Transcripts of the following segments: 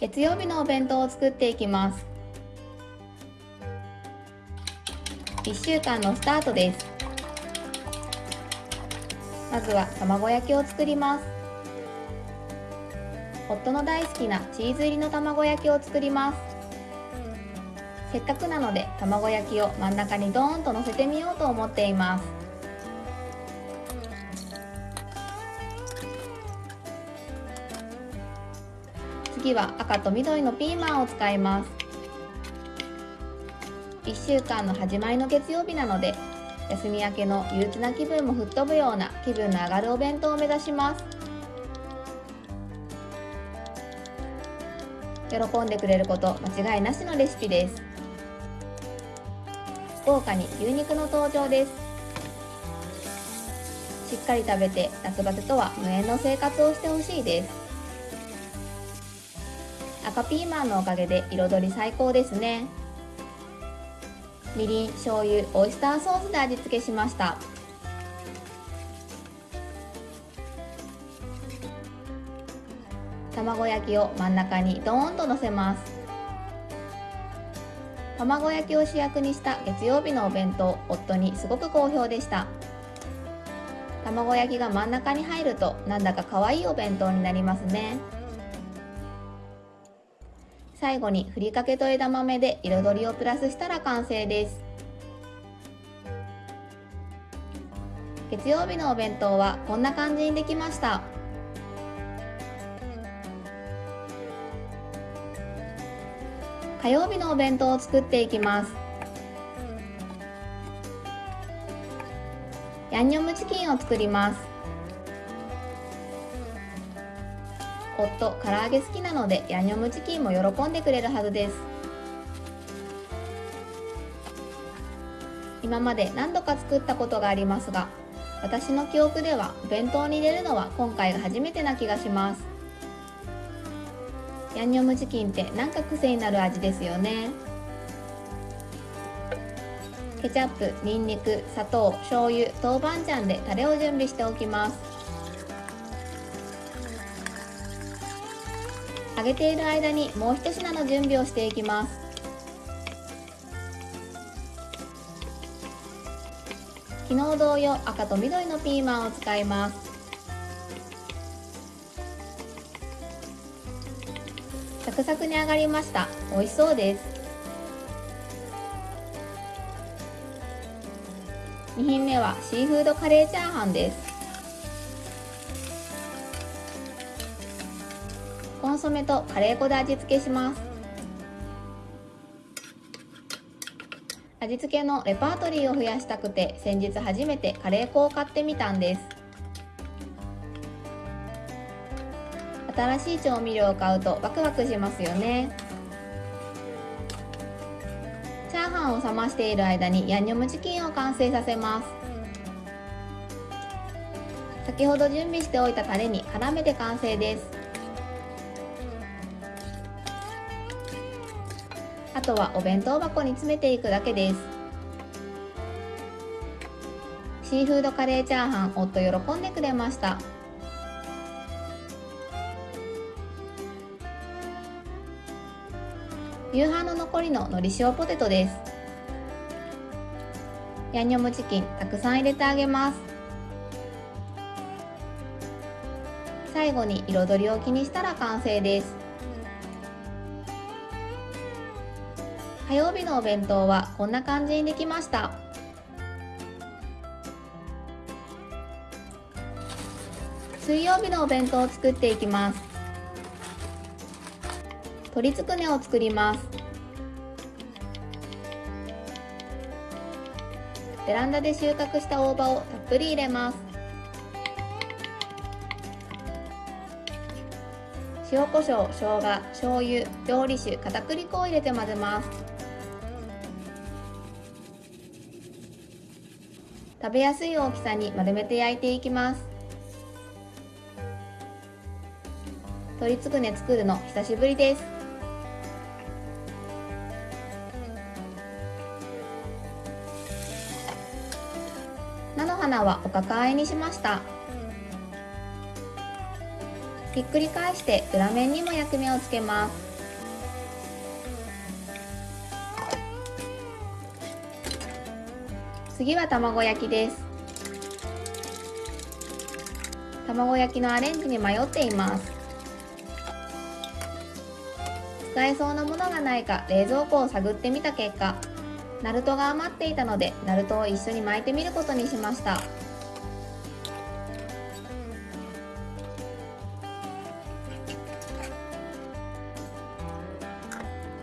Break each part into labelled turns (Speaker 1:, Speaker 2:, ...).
Speaker 1: 月曜日のお弁当を作っていきます。1週間のスタートです。まずは卵焼きを作ります。夫の大好きなチーズ入りの卵焼きを作ります。せっかくなので卵焼きを真ん中にドーンと乗せてみようと思っています。次は赤と緑のピーマンを使います。1週間の始まりの月曜日なので休み明けの憂鬱な気分も吹っ飛ぶような気分の上がるお弁当を目指します。喜んでくれること間違いなしのレシピです。豪華に牛肉の登場です。しっかり食べて夏バテとは無縁の生活をしてほしいです。赤ピーマンのおかげで彩り最高ですね。みりん醤油オイスターソースで味付けしました。卵焼きを真ん中にドーンとのせます。卵焼きを主役にした月曜日のお弁当夫にすごく好評でした。卵焼きが真ん中に入るとなんだか可愛いお弁当になりますね。最後にふりかけと枝豆で彩りをプラスしたら完成です。月曜日のお弁当はこんな感じにできました。火曜日のお弁当を作っていきます。ヤンニョムチキンを作ります。夫唐揚げ好きなのでヤンニョムチキンも喜んでくれるはずです。今まで何度か作ったことがありますが私の記憶では弁当に入れるのは今回が初めてな気がします。ヤンニョムチキンってなんか癖になる味ですよね。ケチャップ、ニンニク、砂糖、醤油、豆板醤でタレを準備しておきます。げている間にもう一品の準備をしていきます。昨日同様赤と緑のピーマンを使います。サクサクに揚がりました。美味しそうです。2品目はシーフードカレーチャーハンです。ンソメとカレー粉で味付けします。味付けのレパートリーを増やしたくて先日初めてカレー粉を買ってみたんです。新しい調味料を買うとワクワクしますよね。チャーハンを冷ましている間にヤンニョムチキンを完成させます。先ほど準備しておいたタレに絡めて完成です。あとはお弁当箱に詰めていくだけです。シーフードカレーチャーハン夫喜んでくれました。夕飯の残りの海苔塩ポテトです。ヤンニョムチキンたくさん入れてあげます。最後に彩りを気にしたら完成です。火曜日のお弁当はこんな感じにできました。水曜日のお弁当を作っていきます。鶏つくねを作ります。ベランダで収穫した大葉をたっぷり入れます。塩コショウ、生姜、醤油、料理酒、片栗粉を入れて混ぜます。食べやすい大きさに丸めて焼いていきます。鶏つくね作るの久しぶりです。菜の花はお抱えにしました。ひっくり返して裏面にも焼き目をつけます。次は卵焼きです。卵焼きのアレンジに迷っています。使えそうなものがないか冷蔵庫を探ってみた結果ナルトが余っていたのでナルトを一緒に巻いてみることにしました。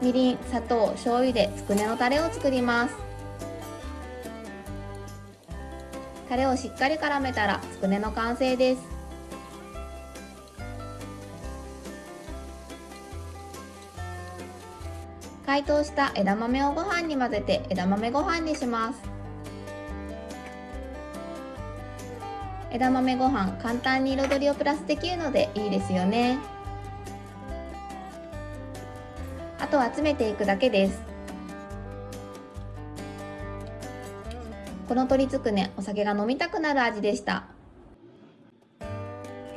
Speaker 1: みりん、砂糖、醤油でつくねのタレを作ります。タレをしっかり絡めたらつくねの完成です。解凍した枝豆をご飯に混ぜて枝豆ご飯にします。枝豆ご飯簡単に彩りをプラスできるのでいいですよね。あとは詰めていくだけです。この鶏つくねお酒が飲みたくなる味でした。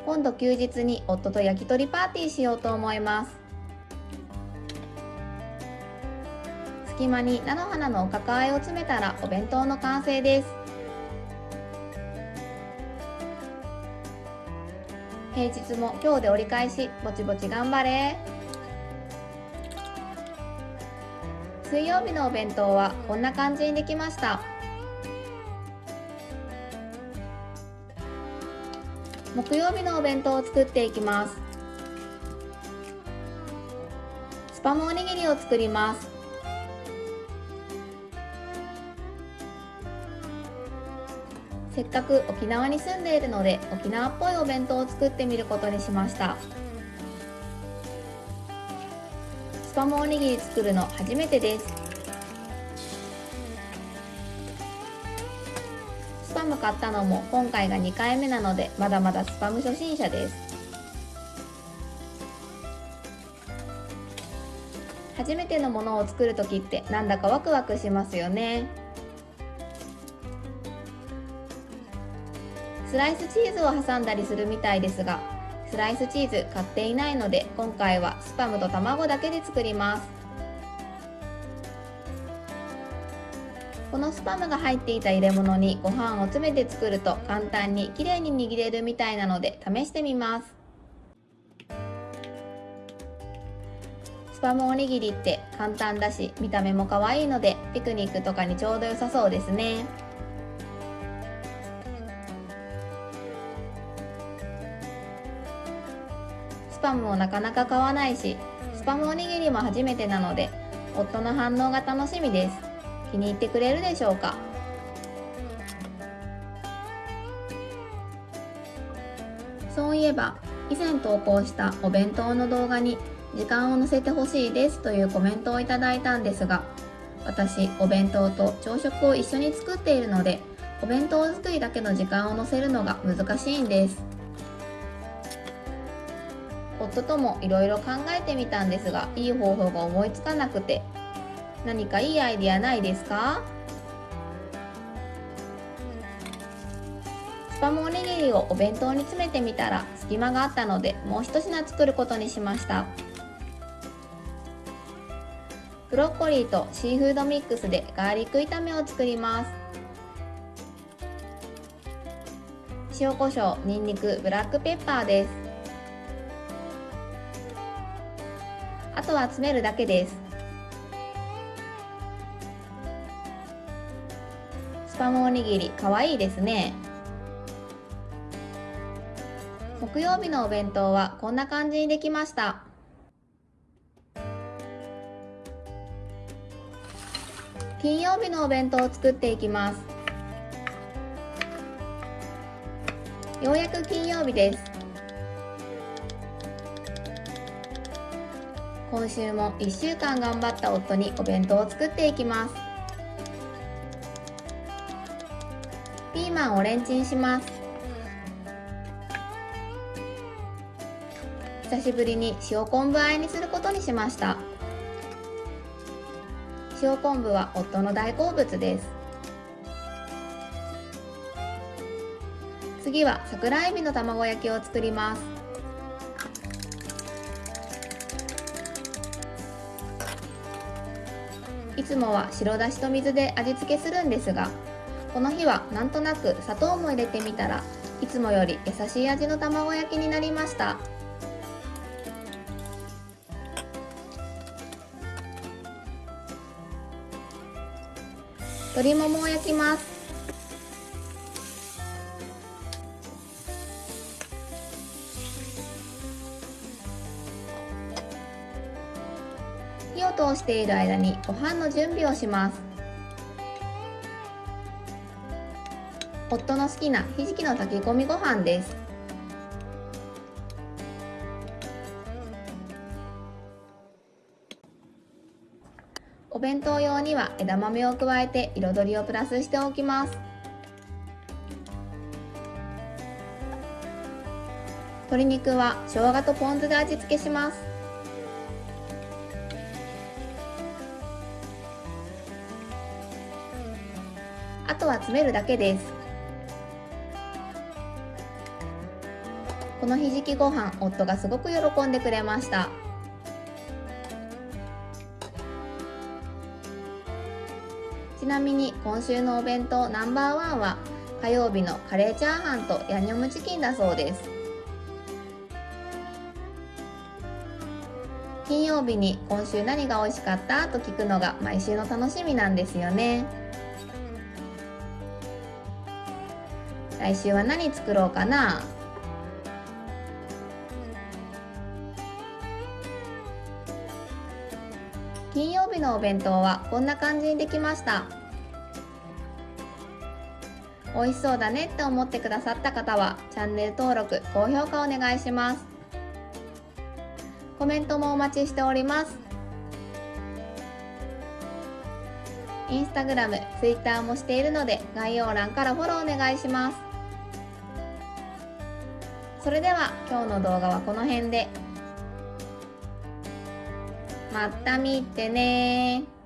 Speaker 1: 今度休日に夫と焼き鳥パーティーしようと思います。隙間に菜の花のおかかあえを詰めたらお弁当の完成です。平日も今日で折り返しぼちぼち頑張れ。水曜日のお弁当はこんな感じにできました。木曜日のお弁当を作っていきます。スパムおにぎりを作ります。せっかく沖縄に住んでいるので沖縄っぽいお弁当を作ってみることにしました。スパムおにぎり作るの初めてです。買ったのも今回が2回目なのでまだまだスパム初心者です。初めてのものを作る時ってなんだかワクワクしますよね。スライスチーズを挟んだりするみたいですがスライスチーズ買っていないので今回はスパムと卵だけで作ります。このスパムが入っていた入れ物にご飯を詰めて作ると簡単にきれいに握れるみたいなので試してみます。スパムおにぎりって簡単だし見た目も可愛いのでピクニックとかにちょうど良さそうですね。スパムもなかなか買わないしスパムおにぎりも初めてなので夫の反応が楽しみです。気に入ってくれるでしょうか？そういえば以前投稿したお弁当の動画に時間を載せてほしいですというコメントをいただいたんですが私お弁当と朝食を一緒に作っているのでお弁当作りだけの時間を載せるのが難しいんです。夫ともいろいろ考えてみたんですがいい方法が思いつかなくて何かいいアイディアないですか？スパムおにぎりをお弁当に詰めてみたら隙間があったのでもう一品作ることにしました。ブロッコリーとシーフードミックスでガーリック炒めを作ります。塩コショウ、にんにく、ブラックペッパーです。あとは詰めるだけです。パムおにぎりかわいいですね。木曜日のお弁当はこんな感じにできました。金曜日のお弁当を作っていきます。ようやく金曜日です。今週も1週間頑張った夫にお弁当を作っていきます。ピーマンをレンチンします。久しぶりに塩昆布和えにすることにしました。塩昆布は夫の大好物です。次は桜えびの卵焼きを作ります。いつもは白だしと水で味付けするんですがこの日はなんとなく砂糖も入れてみたらいつもより優しい味の卵焼きになりました。鶏ももを焼きます。火を通している間にご飯の準備をします。夫の好きなひじきの炊き込みご飯です。お弁当用には枝豆を加えて彩りをプラスしておきます。鶏肉は生姜とポン酢で味付けします。あとは詰めるだけです。このひじきご飯夫がすごく喜んでくれました。ちなみに今週のお弁当ナンバーワンは火曜日のカレーチャーハンとヤンニョムチキンだそうです。金曜日に今週何が美味しかったと聞くのが毎週の楽しみなんですよね。来週は何作ろうかな？金曜日のお弁当はこんな感じにできました。美味しそうだねって思ってくださった方はチャンネル登録高評価お願いします。コメントもお待ちしております。インスタグラム、ツイッターもしているので概要欄からフォローお願いします。それでは今日の動画はこの辺で。また見てね